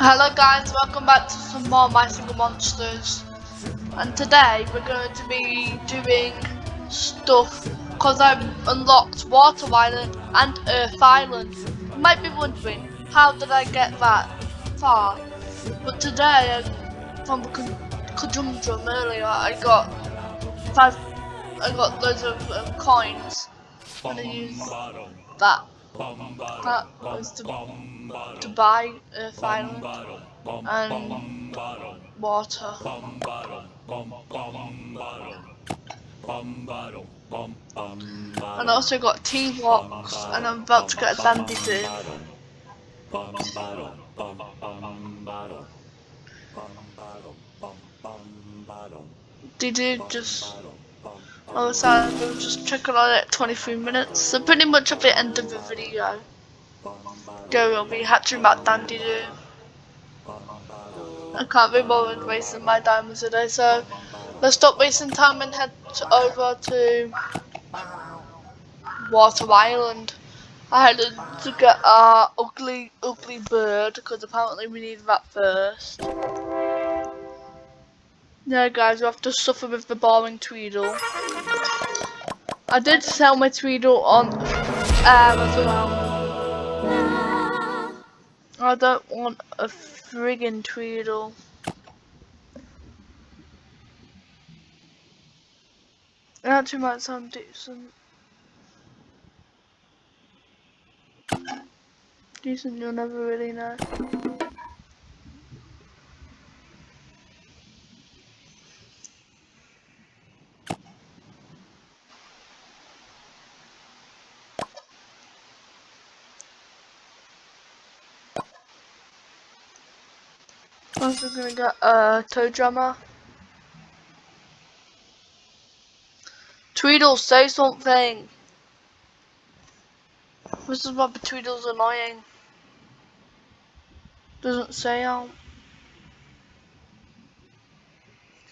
Hello guys, welcome back to some more My Singing Monsters. And today we're going to be doing stuff because I've unlocked Water Island and Earth Island. You might be wondering, how did I get that far? But today, from the conundrum earlier, I got five, I got loads of um, coins. And I used that. That was to to buy Earth Island and water. And I also got tea blocks and I'm about to get a dandy too. Did you just Oh, so I'm just checking on it 23 minutes. So pretty much at the end of the video. Go will be hatching about Dandy. I can't be bothered wasting my diamonds today, so let's stop wasting time and head over to Water Island. I had to get our ugly, ugly bird because apparently we need that first. Yeah guys, we have to suffer with the boring Tweedle. I did sell my Tweedle on um, as well. I don't want a friggin' Tweedle. It actually might sound decent. Decent, you'll never really know. Also gonna get a Toe Jammer. Tweedle, say something. This is what Tweedle's annoying. Doesn't say out.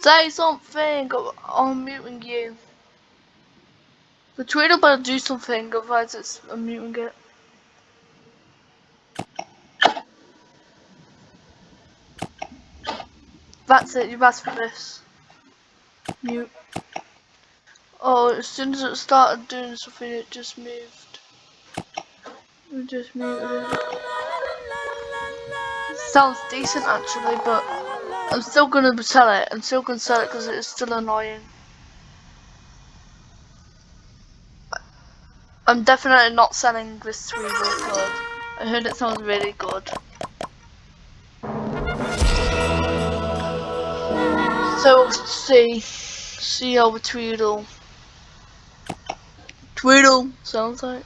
Say something! I'm muting you. The Tweedle better do something, otherwise it's I'm muting it. That's it, you've asked for this. Mute. Oh, as soon as it started doing something, it just moved. We just muted it. Sounds decent actually, but I'm still gonna sell it. I'm still gonna sell it because it's still annoying. I'm definitely not selling this Tweedle card. I heard it sounds really good. So see, see over Tweedle. Tweedle sounds like.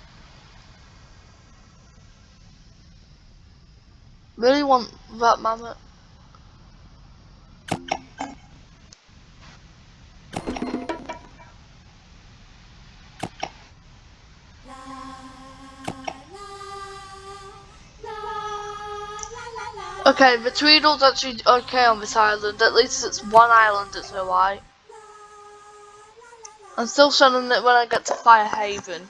Really want that Mammott. Okay, the Tweedle's actually okay on this island. At least it's one island that's alright. I'm still selling it when I get to Firehaven.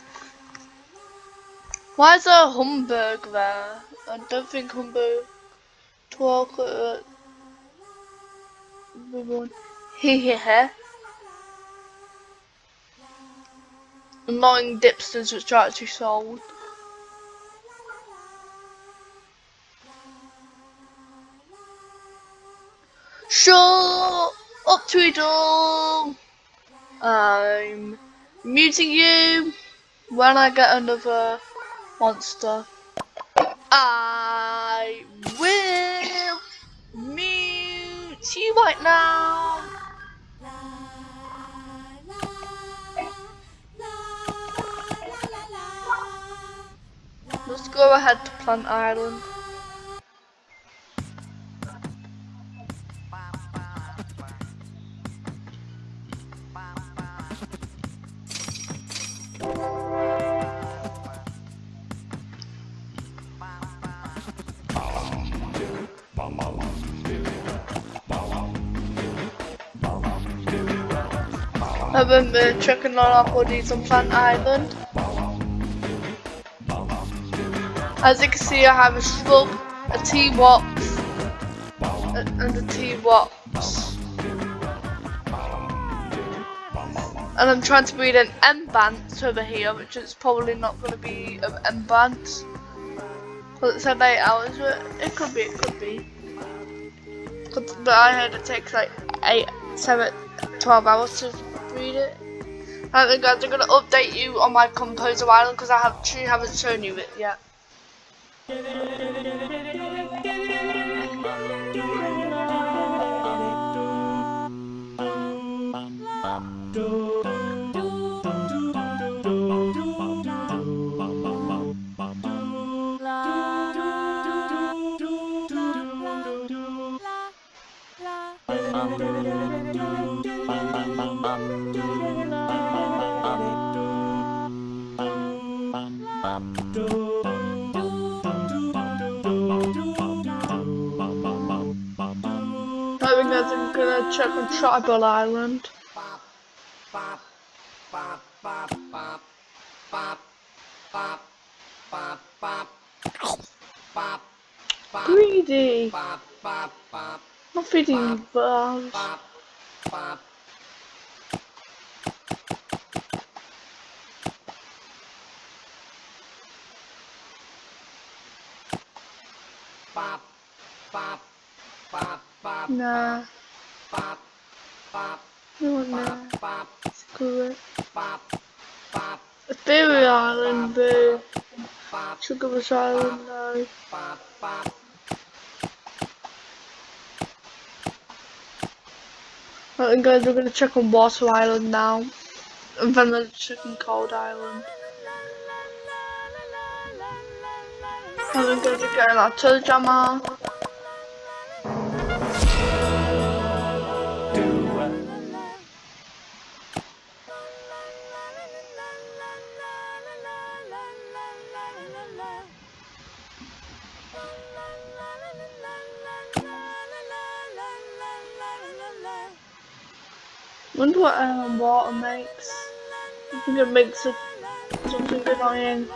Why is there a Humbug there? I don't think Humbug talk uh here. Annoying dipsters which are actually sold. Shut up, Tweedle! I'm muting you when I get another monster. I will mute you right now. Let's go ahead to Plant Island. Been uh, checking on our bodies on Plant Island. As you can see, I have a shrub, a T-Wops, and a T-Wops. And I'm trying to breed an Entbrat over here, which is probably not going to be an Entbrat. Because it said 8 hours, but it could be, it could be. But I heard it takes like 8, 7, 12 hours to breed it. And guys, I'm going to update you on my Composer Island because I have actually haven't shown you it yet. guys, I'm on Tribal Island. Greedy! Not feeding bars. Nah. Nah. Screw it. Ethereal Island, boo. Sugabush Island, no. Right guys, we're gonna check on Water Island now. And then we're checking Cold Island. And then guys, we're getting our toe jammer. Wonder what um, water makes. I think it makes it something annoying.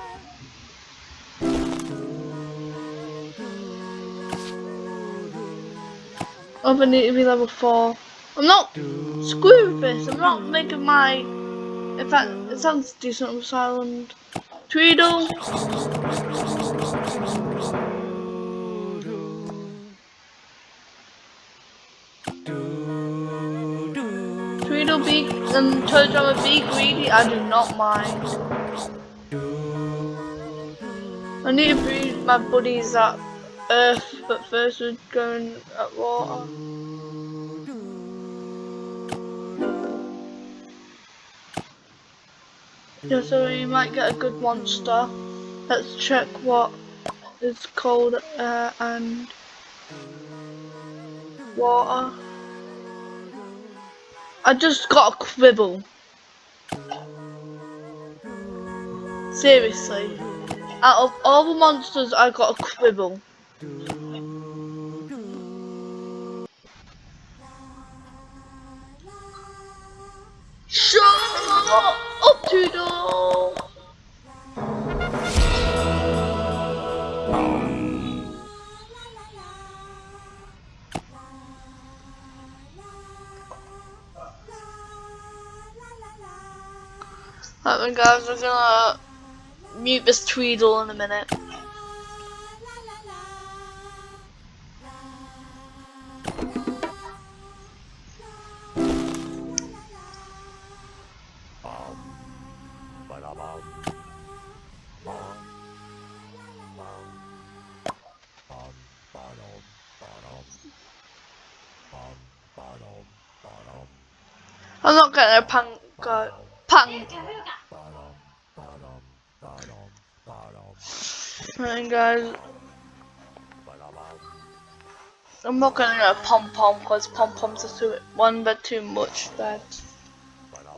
Oh, I need to be level 4. I'm not screwing with this, I'm not making my... In fact, it sounds decent on this island. Tweedle! And told I'm a be greedy, I do not mind. I need to breed my buddies at earth, but first we're going at water. Yeah, so you might get a good monster. Let's check what is cold air and water. I just got a quibble. Seriously. Out of all the monsters, I got a quibble. Shut up, Toodle! Oh Alright guys, we're gonna uh, mute this Tweedle in a minute. I'm not getting a punk uh, punk. And guys, I'm not gonna go pom pom because pom poms are too one but too much that,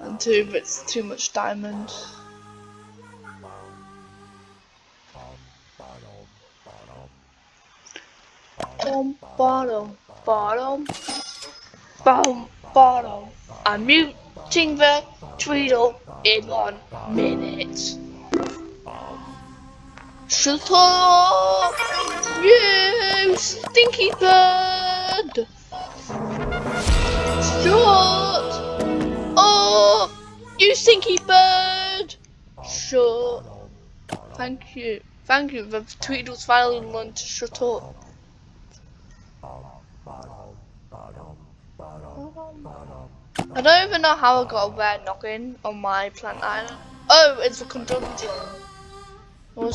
and two bits too much diamond. Bottom, bottom, bottom, bottom, bottom. I'm muting the Tweedle in one minute. Shut up! Oh! You stinky bird! Shut up! You stinky bird! Shut. Thank you. Thank you. The Tweedle's finally learned to shut up. I don't even know how I got a rare noggin on my plant island. Oh, it's a conundrum. A?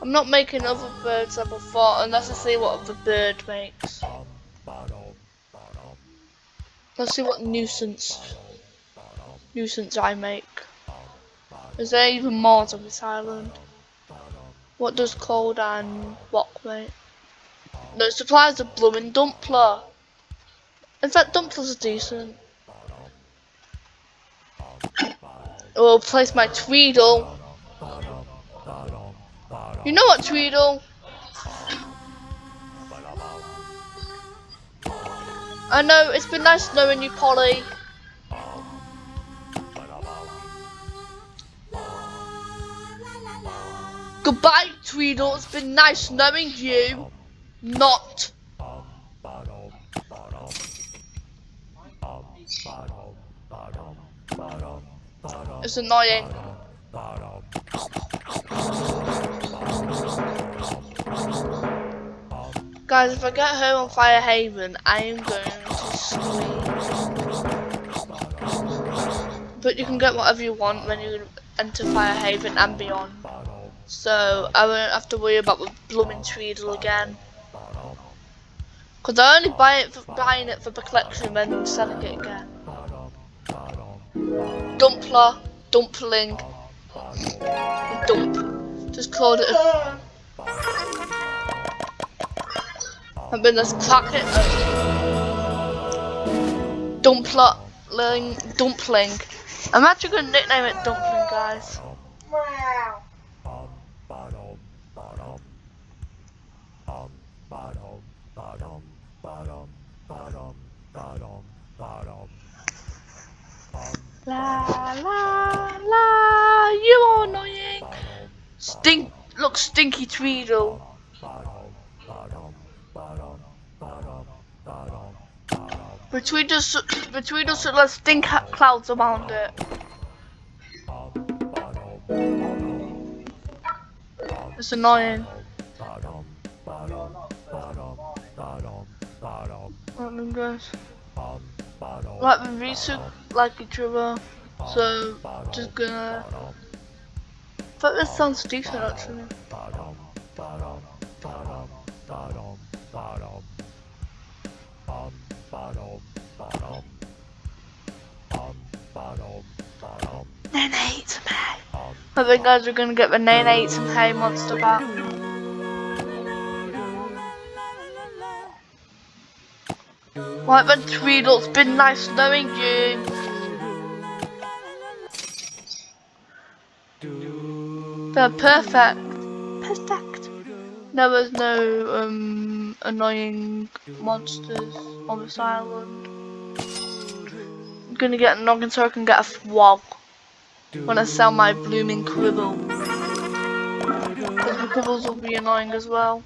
I'm not making other birds up before unless I see what the bird makes. Let's see what nuisance nuisance I make. Is there even more on this island? What does cold and rock make? No, supplies a blooming dumpler. In fact, dumplers are decent. I'll place my Tweedle. You know what, Tweedle? I know, it's been nice knowing you, Polly. Goodbye, Tweedle. It's been nice knowing you. Not. It's annoying. Guys, if I get home on Fire Haven, I am going to scream. But you can get whatever you want when you enter Fire Haven and beyond. So I won't have to worry about the blooming Tweedle again. Cause I only buy it for buying it for the collection and then selling it again. Dumpler, dumpling, oh, dump. Just called it a I've been this packet dumpling, dumpling. I'm actually gonna nickname it dumpling, guys. La la la, you are annoying. Stink, look, stinky Tweedle. Between us, between us, let's stink clouds around it. It's annoying. Right guys. Like the research like each other, so just gonna. But this sounds decent actually. Then I ate some hay. I think guys are gonna get the Nane ate some hay monster back. Right then Tweedle, it's been nice knowing you. They're perfect. Perfect. There was no um, annoying monsters on this island. I'm gonna get a noggin so I can get a swag when I sell my blooming quibble. Because the quibbles will be annoying as well.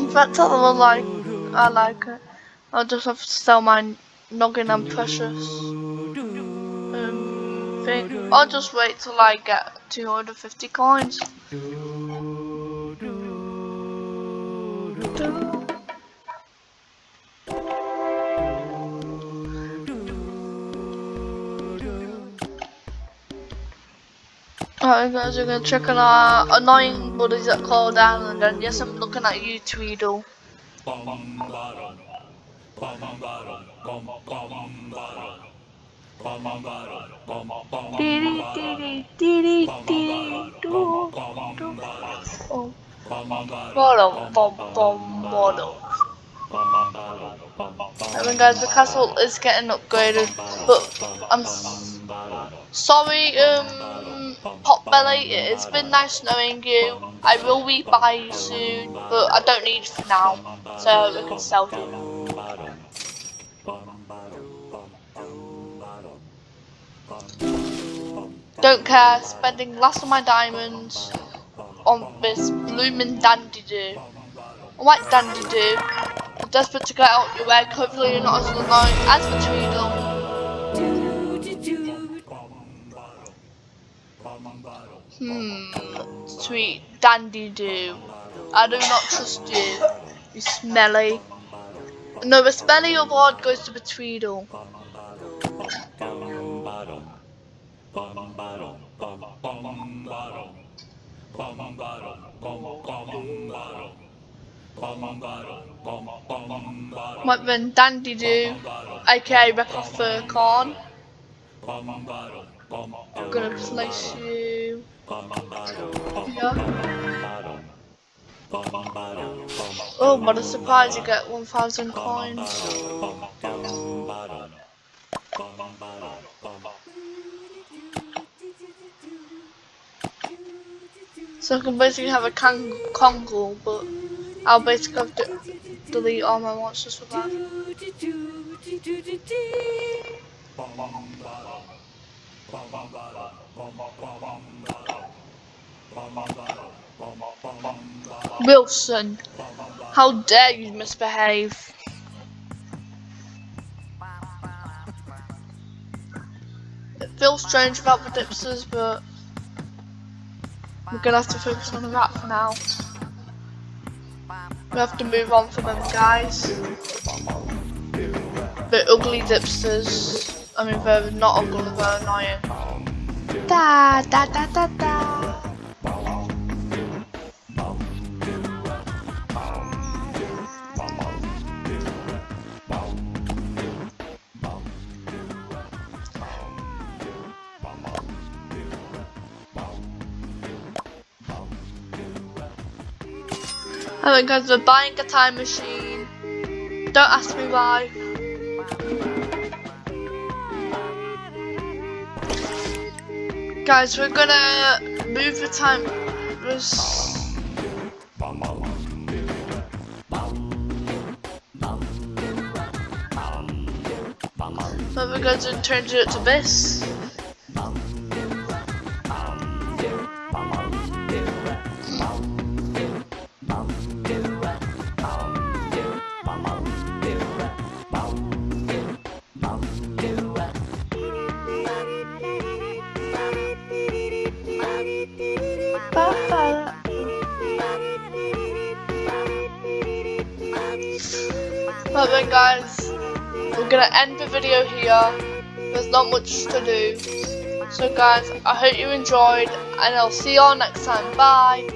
In fact, I like, I like it. I'll just have to sell my noggin and precious thing. I'll just wait till I get 250 coins. Alright guys, we're gonna check on our annoying buddies at Cold Island and yes I'm looking at you Tweedle. I mean guys, the castle is getting upgraded, but I'm sorry, um, Potbelly, it's been nice knowing you. I will be by you soon, but I don't need for now, so we can sell you. Don't care, spending last of my diamonds on this blooming Dandidoo. I like Dandidoo. I'm desperate to get out your way, hopefully you're not as annoying as the Tweedle. Hmm, sweet Dandidoo. I do not trust you. You smelly. No, the smelly award goes to the Tweedle. What then Dandidoo, aka Rip Fur Corn. I'm gonna place you here. Oh, what a surprise, you get 1000 coins. So I can basically have a Kang but I'll basically have to delete all my monsters for that. Wilson, how dare you misbehave? It feels strange about the dipsters, but we're gonna have to focus on the rat for now. We have to move on for them guys. The ugly dipsters. I mean they're not ugly, they're annoying. Da da da da da Hello guys, we're buying a time machine. Don't ask me why. Guys, we're gonna move the time. So we're going to turn it to this. Guys, we're gonna end the video here. There's not much to do. So guys, I hope you enjoyed and I'll see you all next time. Bye.